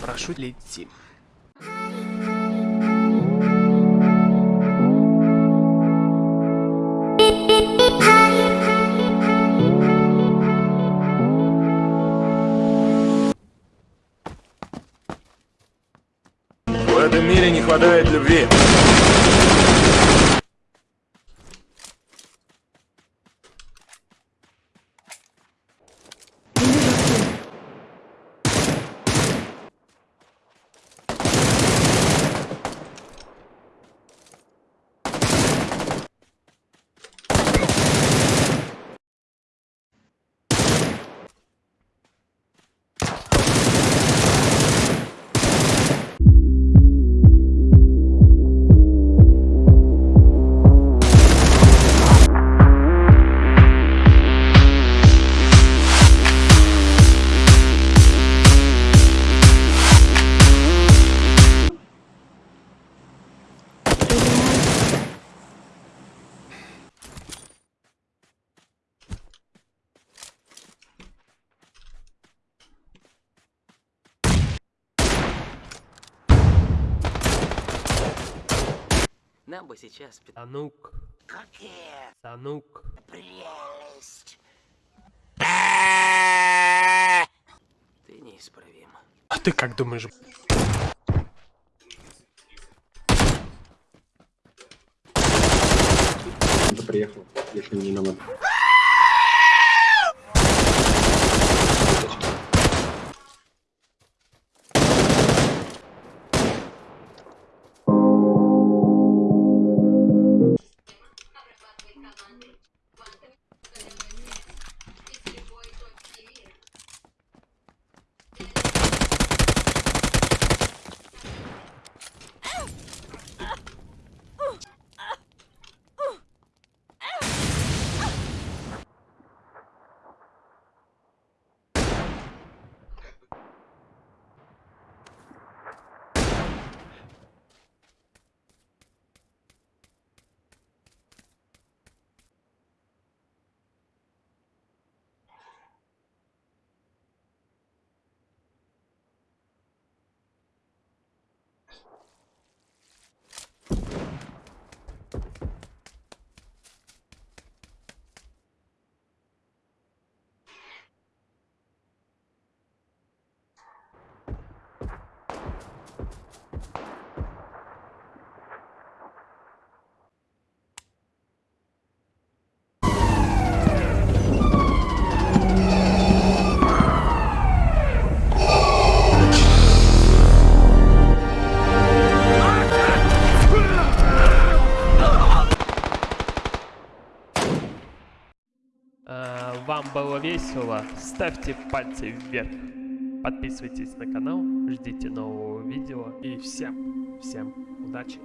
прошу летим. В этом мире не хватает любви. Нам бы сейчас... пи- Санук. Санук. Ты неисправим. А ты как думаешь? Кто приехал, если не нам Welcome. Вам было весело? Ставьте пальцы вверх. Подписывайтесь на канал, ждите нового видео. И всем, всем удачи.